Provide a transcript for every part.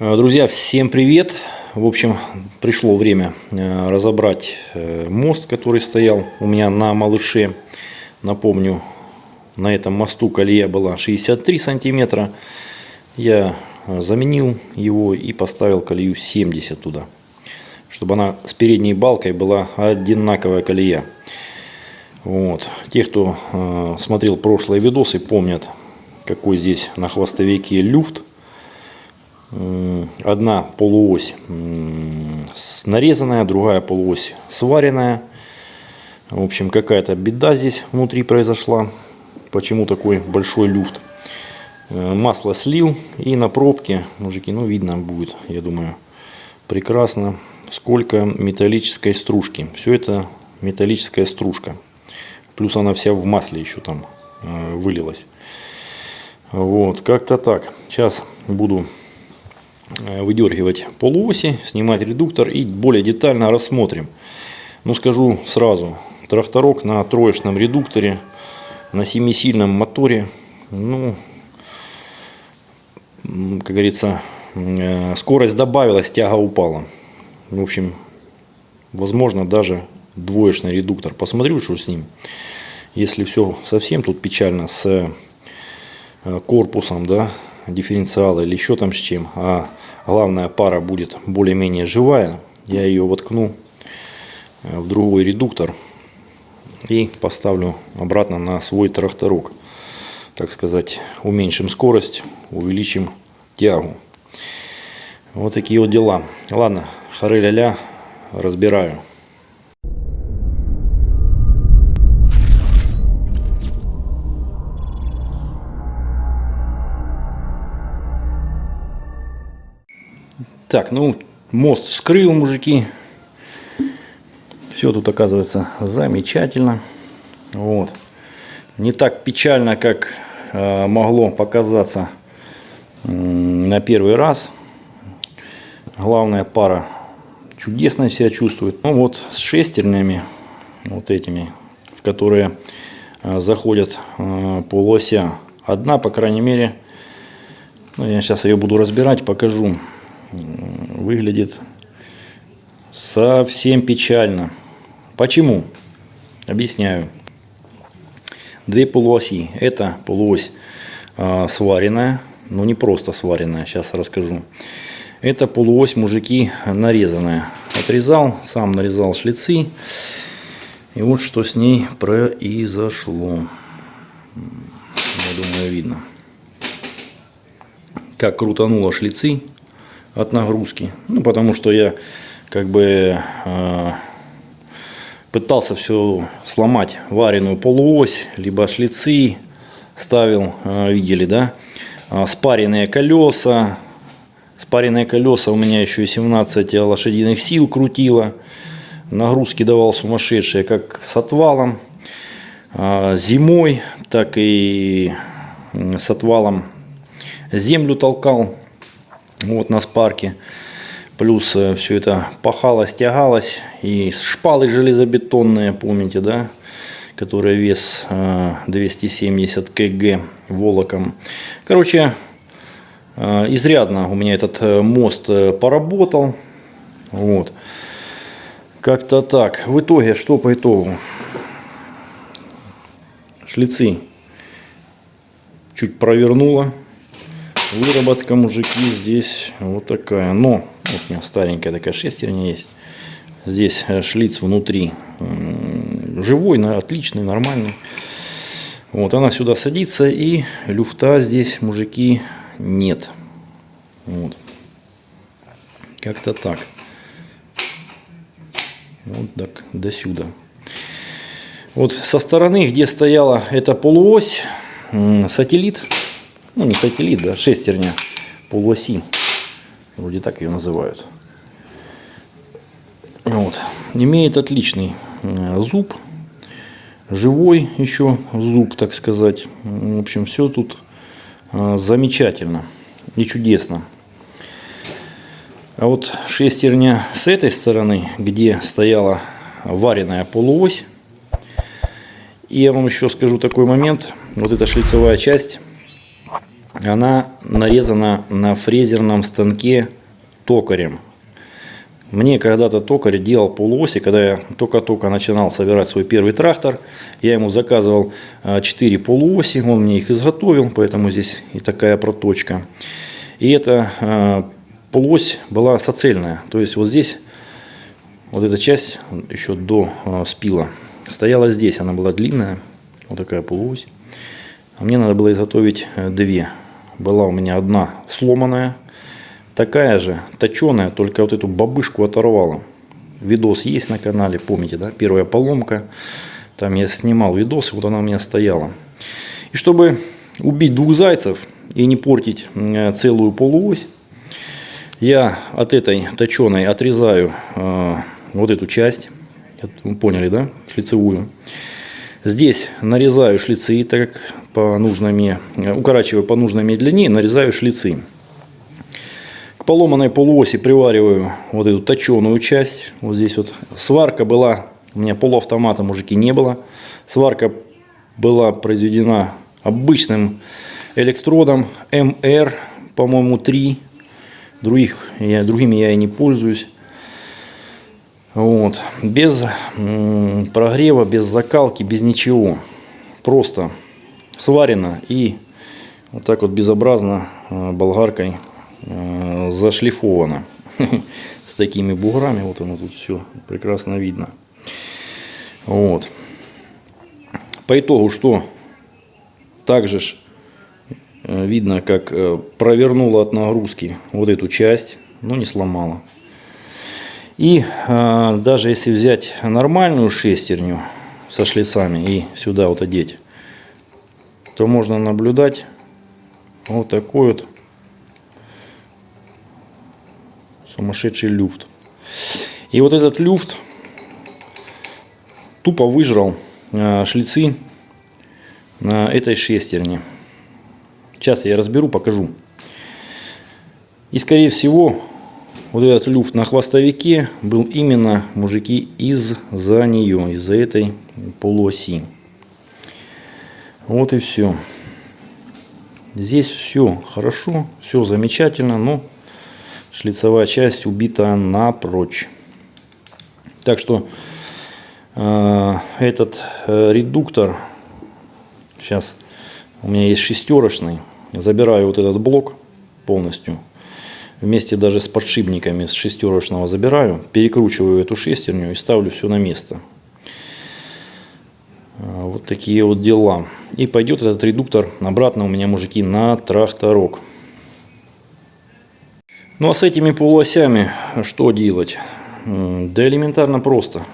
Э, Друзья, всем привет! В общем, пришло время э, разобрать э, мост, который стоял у меня на малыше. Напомню, на этом мосту колея была 63 сантиметра. Я заменил его и поставил колею 70 туда, чтобы она с передней балкой была одинаковая колея. Вот. Те, кто смотрел прошлые видосы, помнят, какой здесь на хвостовике люфт одна полуось нарезанная, другая полуось сваренная. В общем, какая-то беда здесь внутри произошла. Почему такой большой люфт? Э, масло слил и на пробке, мужики, ну видно будет, я думаю, прекрасно, сколько металлической стружки. Все это металлическая стружка. Плюс она вся в масле еще там э, вылилась. Вот, как-то так. Сейчас буду выдергивать полуоси, снимать редуктор и более детально рассмотрим. Ну скажу сразу, тракторок на троечном редукторе, на семисильном моторе, ну, как говорится, э, скорость добавилась, тяга упала. В общем, возможно даже двоечный редуктор. Посмотрю, что с ним. Если все совсем тут печально с э, корпусом, да, дифференциала или еще там с чем, а главная пара будет более-менее живая, я ее воткну э, в другой редуктор и поставлю обратно на свой тракторок. Так сказать, уменьшим скорость, увеличим тягу. Вот такие вот дела. Ладно, хары-ля-ля, разбираю. Так, ну, мост вскрыл, мужики. Все тут оказывается замечательно. Вот. Не так печально, как э, могло показаться на первый раз. Главная пара чудесно себя чувствует. Ну вот с шестернями, вот этими, в которые э, заходят э, полуося. Одна, по крайней мере, ну, я сейчас ее буду разбирать, покажу выглядит совсем печально. Почему? Объясняю. Две полуоси. Это полуось э, сваренная, но не просто сваренная, сейчас расскажу. Это полуось, мужики, нарезанная. Отрезал, сам нарезал шлицы. И вот что с ней произошло. Я думаю, видно. Как крутануло шлицы от нагрузки. Ну, потому что я как бы э, пытался все сломать вареную полуось, либо шлицы ставил, э, видели, да, э, спаренные колеса. Спаренные колеса у меня еще и 17 лошадиных сил крутило. Нагрузки давал сумасшедшие, как с отвалом. Э, зимой, так и с отвалом землю толкал вот на спарке. Плюс э, все это пахалось, тягалось. И шпалы железобетонные, помните, да? Которые вес 270 э, кг волоком. Короче, э, изрядно у меня этот мост поработал. Вот. Как-то так. В итоге, что по итогу? Шлицы чуть провернуло. Выработка, мужики, здесь вот такая. Но, вот у меня старенькая такая шестерня есть. Здесь э, шлиц внутри живой, отличный, нормальный. Вот она сюда садится и люфта здесь, мужики, нет. Вот. Как-то так. Вот так, до сюда. Вот со стороны, где стояла эта полуось, сателлит, ну не сателлит, да, шестерня полуоси, вроде так ее называют. Вот. Имеет отличный э, зуб, живой еще зуб, так сказать. В общем, все тут э, замечательно и чудесно. А вот шестерня с этой стороны, где стояла вареная полуось. И я вам еще скажу такой момент. Вот эта шлицевая часть она нарезана на фрезерном станке токарем. Мне когда-то токарь делал полуоси, когда я только-только начинал собирать свой первый трактор. Я ему заказывал 4 полуоси, он мне их изготовил, поэтому здесь и такая проточка. И эта полуось была соцельная, то есть вот здесь вот эта часть еще до спила стояла здесь, она была длинная, вот такая полуось. А мне надо было изготовить э, две. Была у меня одна сломанная, такая же, точеная, только вот эту бабышку оторвала. Видос есть на канале, помните, да? Первая поломка. Там я снимал видос, вот она у меня стояла. И чтобы убить двух зайцев и не портить э, целую полуось, я от этой точеной отрезаю э, вот эту часть. Вы поняли, да? Шлицевую. Здесь нарезаю шлицы, так как по нужной мне, укорачиваю по нужной мне длине, нарезаю шлицы. К поломанной полуоси привариваю вот эту точеную часть. Вот здесь вот сварка была, у меня полуавтомата, мужики, не было. Сварка была произведена обычным электродом МР, по-моему, 3. Других, я, другими я и не пользуюсь. Вот. Без прогрева, без закалки, без ничего. Просто сварено и вот так вот безобразно болгаркой зашлифовано. С такими буграми. Вот оно тут все прекрасно видно. Вот. По итогу что? Также э, видно, как провернула от нагрузки вот эту часть, но не сломала. И э, даже если взять нормальную шестерню со шлицами и сюда вот одеть, то можно наблюдать вот такой вот сумасшедший люфт. И вот этот люфт тупо выжрал э, шлицы на этой шестерне. Сейчас я разберу, покажу. И скорее всего вот этот люфт на хвостовике был именно, мужики, из-за нее, из-за этой полуоси. Вот и все. Здесь все хорошо, все замечательно, но шлицевая часть убита напрочь. Так что э, этот э, редуктор, сейчас у меня есть шестерочный, забираю вот этот блок полностью вместе даже с подшипниками с шестерочного забираю, перекручиваю эту шестерню и ставлю все на место. А, вот такие вот дела. И пойдет этот редуктор обратно у меня, мужики, на тракторок. Ну а с этими полуосями что делать? Да элементарно просто.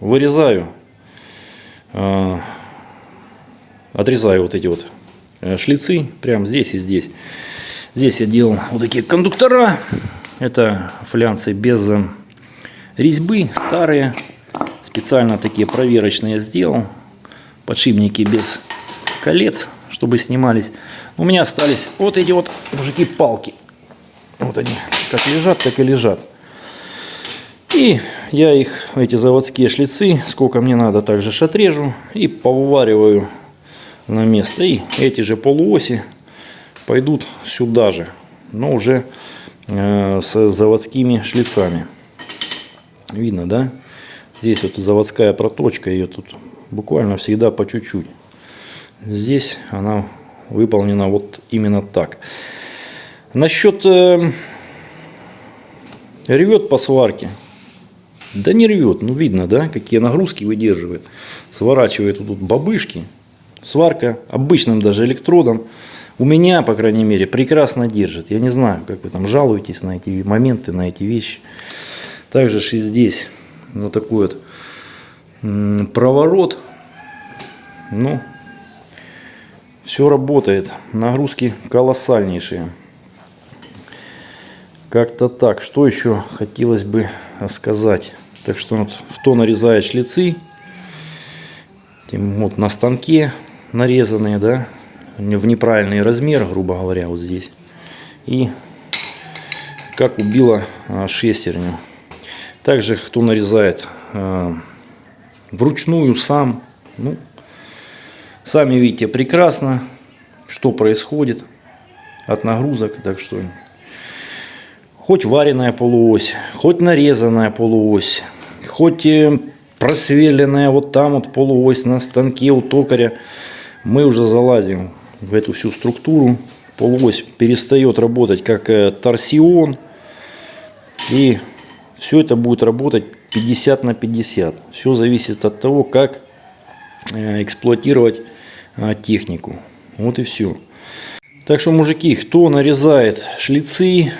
Вырезаю, а, отрезаю вот эти вот э, шлицы, прямо здесь и здесь. Здесь я делал вот такие кондуктора. Это флянцы без резьбы, старые. Специально такие проверочные сделал. Подшипники без колец, чтобы снимались. У меня остались вот эти вот, мужики, палки. Вот они, как лежат, так и лежат. И я их, эти заводские шлицы, сколько мне надо, также отрежу и повариваю на место. И эти же полуоси пойдут сюда же, но уже э, с заводскими шлицами. Видно, да? Здесь вот заводская проточка, ее тут буквально всегда по чуть-чуть. Здесь она выполнена вот именно так. Насчет э, ревет по сварке. Да не ревет, ну видно, да, какие нагрузки выдерживает. Сворачивает тут бабышки. Сварка обычным даже электродом у меня, по крайней мере, прекрасно держит. Я не знаю, как вы там жалуетесь на эти моменты, на эти вещи. Также и здесь вот такой вот проворот. Ну, все работает. Нагрузки колоссальнейшие. Как-то так. Что еще хотелось бы сказать? Так что вот, кто нарезает шлицы, вот на станке нарезанные, да, в неправильный размер, грубо говоря, вот здесь. И как убила а, шестерню. Также, кто нарезает а, вручную сам, ну, сами видите прекрасно, что происходит. от нагрузок. Так что хоть вареная полуось, хоть нарезанная полуось, хоть э, просверленная вот там вот полуось на станке у токаря, мы уже залазим в эту всю структуру. Полуось перестает работать как э, торсион. И все это будет работать 50 на 50. Все зависит от того, как э, эксплуатировать технику. Вот и все. Так что, мужики, кто нарезает шлицы,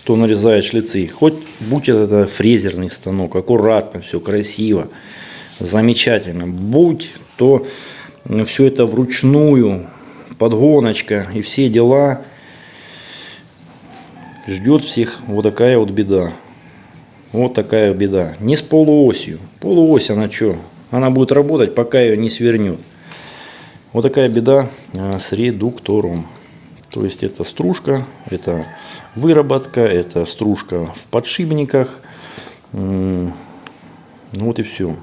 кто нарезает шлицы, хоть будь это фрезерный станок, аккуратно, все красиво, замечательно, будь то все это вручную, подгоночка и все дела, ждет всех вот такая вот беда. Вот такая беда. Не с полуосью. Полуось она что? Она будет работать, пока ее не свернет. Вот такая беда а, с редуктором. То есть это стружка, это выработка, это стружка в подшипниках. Ну вот и все.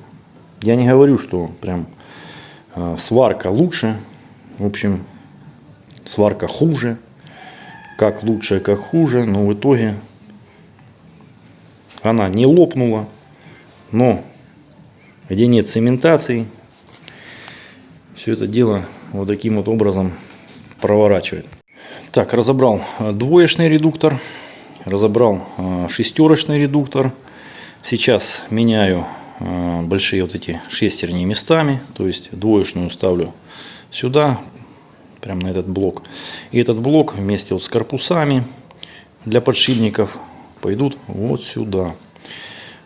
Я не говорю, что прям а, сварка лучше. В общем, сварка хуже. Как лучше, как хуже. Но в итоге она не лопнула. Но где нет цементации, все это дело вот таким вот образом проворачивает. Так, разобрал э, двоечный редуктор, разобрал э, шестерочный редуктор. Сейчас меняю э, большие вот эти шестерни местами, то есть двоечную ставлю сюда, прямо на этот блок. И этот блок вместе вот с корпусами для подшипников пойдут вот сюда.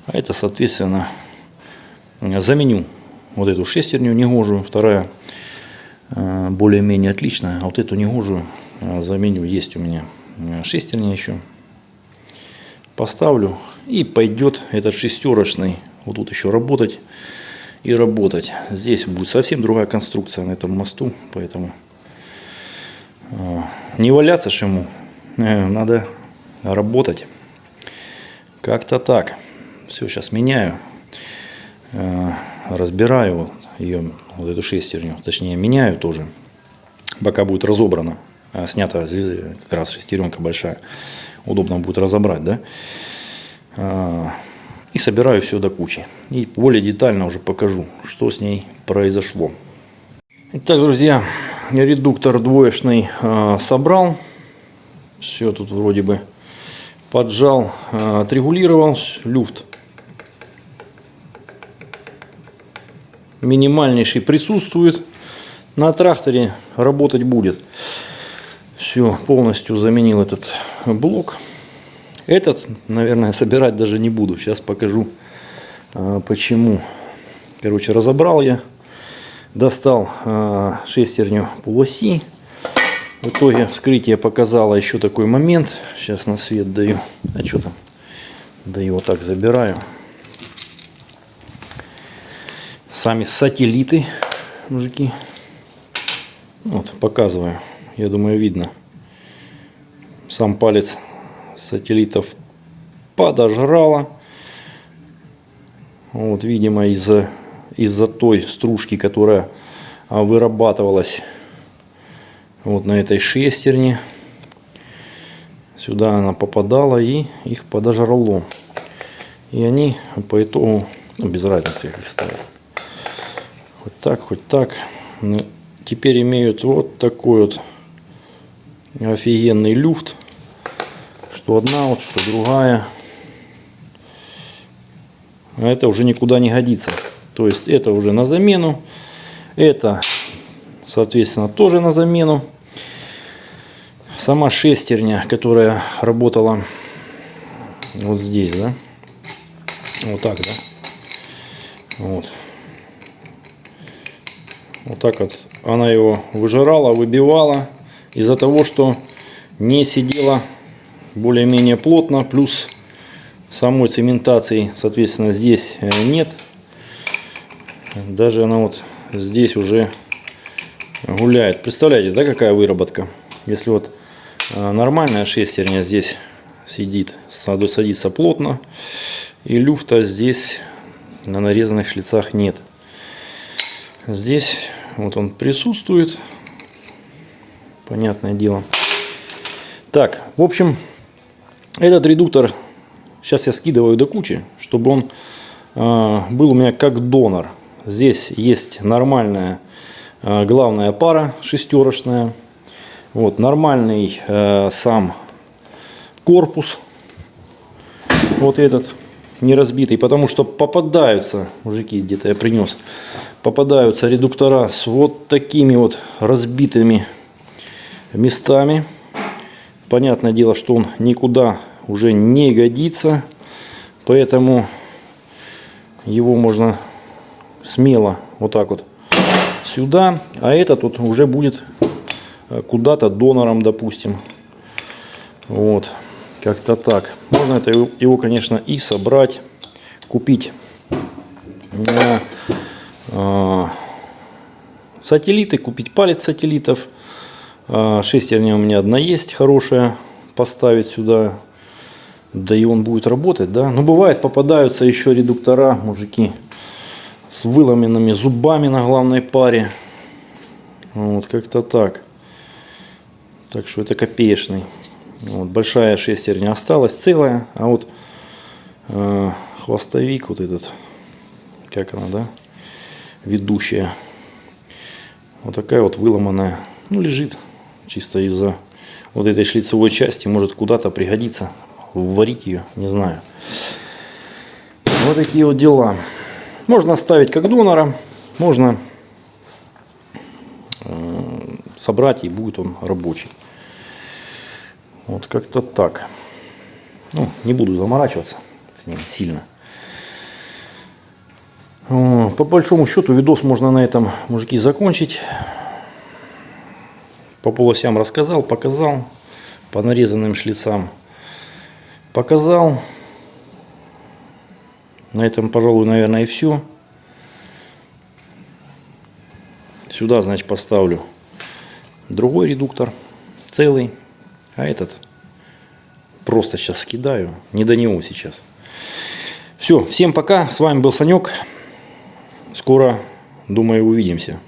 А это, соответственно, заменю вот эту шестерню негожую, вторая Э, более-менее отличная. А вот эту негожую э, заменю. Есть у меня э, шестерня еще. Поставлю и пойдет этот шестерочный вот тут еще работать и работать. Здесь будет совсем другая конструкция на этом мосту, поэтому не валяться ж ему, надо работать. Как-то так. Все, сейчас меняю, разбираю ее, вот эту шестерню, точнее меняю тоже, пока будет разобрана, а снята как раз шестеренка большая, удобно будет разобрать, да, а, и собираю все до кучи. И более детально уже покажу, что с ней произошло. Итак, друзья, редуктор двоечный а, собрал, все тут вроде бы поджал, а, отрегулировал, люфт минимальнейший присутствует. На тракторе работать будет. Все, полностью заменил этот блок. Этот, наверное, собирать даже не буду. Сейчас покажу, а, почему. Короче, разобрал я. Достал а, шестерню полуоси. В итоге вскрытие показало еще такой момент. Сейчас на свет даю. А что там? Даю вот так забираю сами сателлиты, мужики. Вот, показываю. Я думаю, видно. Сам палец сателлитов подожрало. Вот, видимо, из-за из-за той стружки, которая а, вырабатывалась вот на этой шестерне. Сюда она попадала и их подожрало. И они по итогу, ну, без разницы, их ставят. Хоть так, хоть так. Но теперь имеют вот такой вот офигенный люфт. Что одна, вот, что другая. А это уже никуда не годится. То есть это уже на замену. Это, соответственно, тоже на замену. Сама шестерня, которая работала вот здесь, да. Вот так, да. Вот. Вот так вот она его выжирала, выбивала. Из-за того, что не сидела более-менее плотно, плюс самой цементации, соответственно, здесь э, нет. Даже она вот здесь уже гуляет. Представляете, да, какая выработка? Если вот э, нормальная шестерня здесь сидит, садится плотно, и люфта здесь на нарезанных шлицах нет. Здесь вот он присутствует. понятное дело. Так, в общем, этот редуктор сейчас я скидываю до кучи, чтобы он э, был у меня как донор. Здесь есть нормальная э, главная пара шестерочная. Вот, нормальный э, сам корпус. Вот этот не разбитый, потому что попадаются, мужики, где-то я принес, попадаются редуктора с вот такими вот разбитыми местами. Понятное дело, что он никуда уже не годится, поэтому его можно смело вот так вот сюда, а этот тут уже будет куда-то донором, допустим. Вот, как-то так. Можно это его, конечно, и собрать, купить на э, сателлиты, купить палец сателлитов. Э, шестерня у меня одна есть хорошая, поставить сюда. Да и он будет работать, да. Но бывает попадаются еще редуктора, мужики, с выломанными зубами на главной паре. Вот как-то так. Так что это копеечный. Вот, большая шестерня осталась целая, а вот э, хвостовик вот этот, как она, да, ведущая, вот такая вот выломанная, ну лежит чисто из-за вот этой шлицевой части, может куда-то пригодится, варить ее, не знаю. Вот такие вот дела. Можно оставить как донора, можно э, собрать и будет он рабочий. Вот как-то так. Ну, не буду заморачиваться с ним сильно. По большому счету видос можно на этом, мужики, закончить. По полосям рассказал, показал. По нарезанным шлицам показал. На этом, пожалуй, наверное, и все. Сюда, значит, поставлю другой редуктор, целый. А этот просто сейчас скидаю. Не до него сейчас. Все, всем пока. С вами был Санек. Скоро, думаю, увидимся.